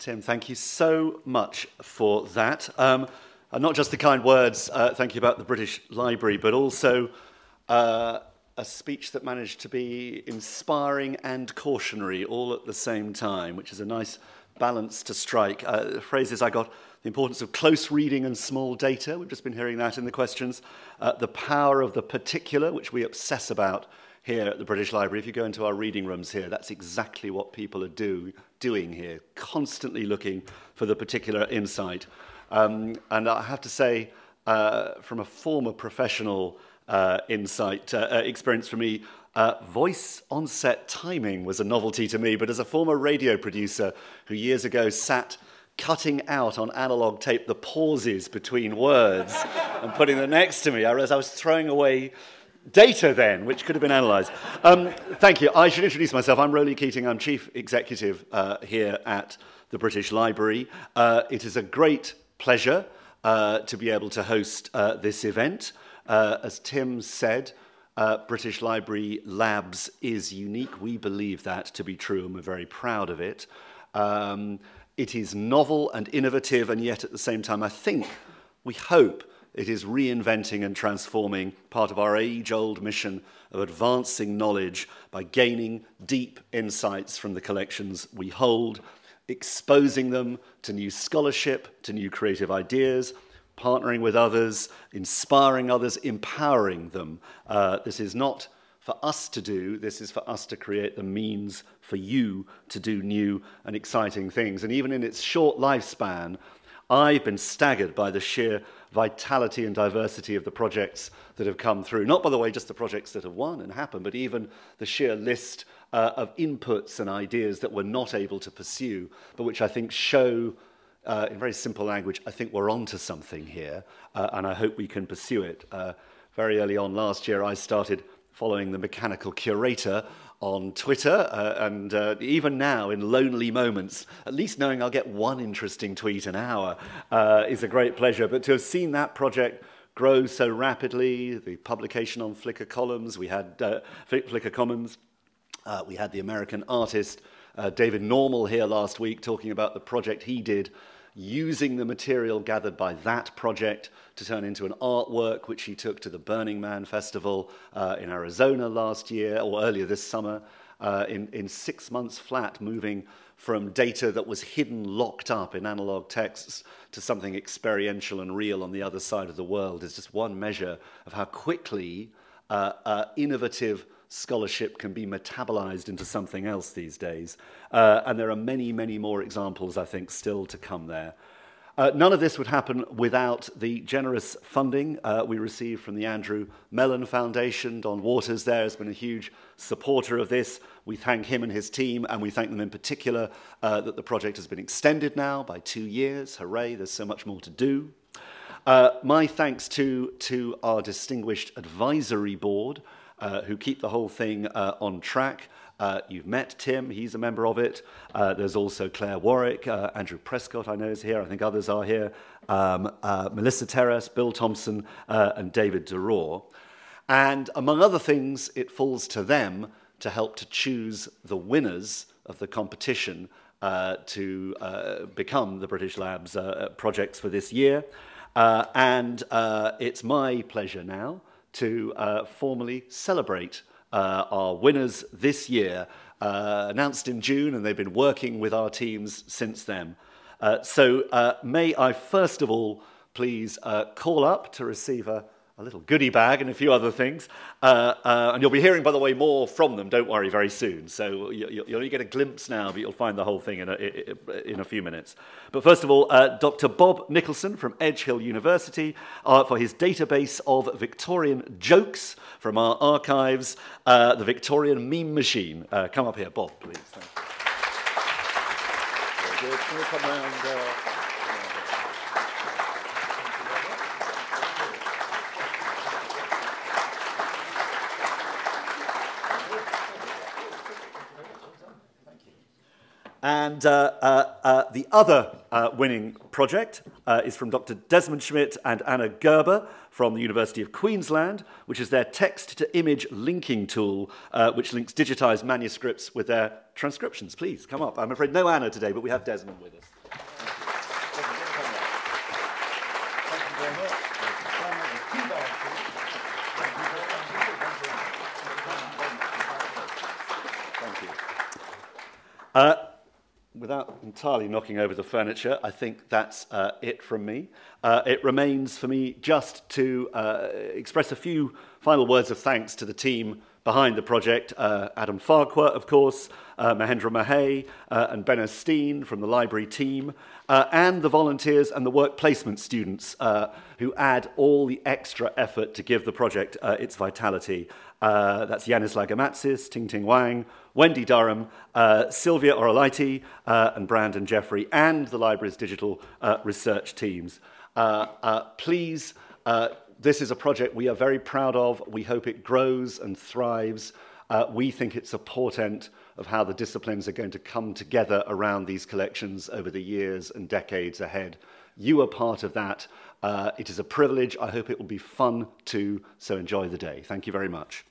Tim, thank you so much for that. Um, and not just the kind words, uh, thank you about the British Library, but also uh, a speech that managed to be inspiring and cautionary all at the same time, which is a nice balance to strike. Uh, phrases I got the importance of close reading and small data, we've just been hearing that in the questions, uh, the power of the particular, which we obsess about here at the British Library. If you go into our reading rooms here, that's exactly what people are do, doing here, constantly looking for the particular insight. Um, and I have to say, uh, from a former professional uh, insight uh, uh, experience for me, uh, voice onset timing was a novelty to me, but as a former radio producer who years ago sat cutting out on analog tape the pauses between words and putting them next to me, I realized I was throwing away data then, which could have been analyzed. Um, thank you. I should introduce myself. I'm Roly Keating. I'm Chief Executive uh, here at the British Library. Uh, it is a great pleasure uh, to be able to host uh, this event. Uh, as Tim said, uh, British Library Labs is unique. We believe that to be true, and we're very proud of it. Um, it is novel and innovative, and yet at the same time, I think, we hope, it is reinventing and transforming part of our age old mission of advancing knowledge by gaining deep insights from the collections we hold, exposing them to new scholarship, to new creative ideas, partnering with others, inspiring others, empowering them. Uh, this is not for us to do, this is for us to create the means for you to do new and exciting things. And even in its short lifespan, I've been staggered by the sheer vitality and diversity of the projects that have come through. Not, by the way, just the projects that have won and happened, but even the sheer list uh, of inputs and ideas that we're not able to pursue, but which I think show, uh, in very simple language, I think we're onto something here, uh, and I hope we can pursue it. Uh, very early on last year, I started following the mechanical curator on Twitter, uh, and uh, even now, in lonely moments, at least knowing I'll get one interesting tweet an hour uh, is a great pleasure. But to have seen that project grow so rapidly, the publication on Flickr Commons, we had uh, Flickr Commons, uh, we had the American artist uh, David Normal here last week talking about the project he did using the material gathered by that project to turn into an artwork which he took to the Burning Man Festival uh, in Arizona last year or earlier this summer. Uh, in, in six months flat, moving from data that was hidden, locked up in analog texts to something experiential and real on the other side of the world is just one measure of how quickly uh, uh, innovative scholarship can be metabolized into something else these days. Uh, and there are many, many more examples, I think, still to come there. Uh, none of this would happen without the generous funding uh, we received from the Andrew Mellon Foundation. Don Waters there has been a huge supporter of this. We thank him and his team, and we thank them in particular uh, that the project has been extended now by two years. Hooray, there's so much more to do. Uh, my thanks to, to our distinguished advisory board, uh, who keep the whole thing uh, on track. Uh, you've met Tim, he's a member of it. Uh, there's also Claire Warwick, uh, Andrew Prescott, I know, is here. I think others are here. Um, uh, Melissa Terras, Bill Thompson, uh, and David De Roure. And among other things, it falls to them to help to choose the winners of the competition to become the British Labs projects for this year. And it's my pleasure now to uh, formally celebrate uh, our winners this year, uh, announced in June, and they've been working with our teams since then. Uh, so uh, may I first of all please uh, call up to receive a a little goodie bag and a few other things. Uh, uh, and you'll be hearing, by the way, more from them, don't worry, very soon. So you, will only get a glimpse now, but you'll find the whole thing in a, in a few minutes. But first of all, uh, Dr. Bob Nicholson from Edge Hill University uh, for his database of Victorian jokes from our archives, uh, the Victorian Meme Machine. Uh, come up here, Bob, please. Thank you. Very good. Can come? And uh, uh, uh, the other uh, winning project uh, is from Dr. Desmond Schmidt and Anna Gerber from the University of Queensland, which is their text-to-image linking tool, uh, which links digitized manuscripts with their transcriptions. Please, come up. I'm afraid no Anna today, but we have Desmond with us. Thank you. without entirely knocking over the furniture, I think that's uh, it from me. Uh, it remains for me just to uh, express a few final words of thanks to the team behind the project, uh, Adam Farquhar, of course, uh, Mahendra Mahey, uh, and Ben Steen from the library team, uh, and the volunteers and the work placement students uh, who add all the extra effort to give the project uh, its vitality. That's Yanis Lagamatsis, Ting Ting Wang, Wendy Durham, Sylvia Orolaiti, and Brandon Jeffrey, and the library's digital research teams. Please, This is a project we are very proud of. We hope it grows and thrives. Uh, we think it's a portent of how the disciplines are going to come together around these collections over the years and decades ahead. You are part of that. Uh, it is a privilege. I hope it will be fun too. So enjoy the day. Thank you very much.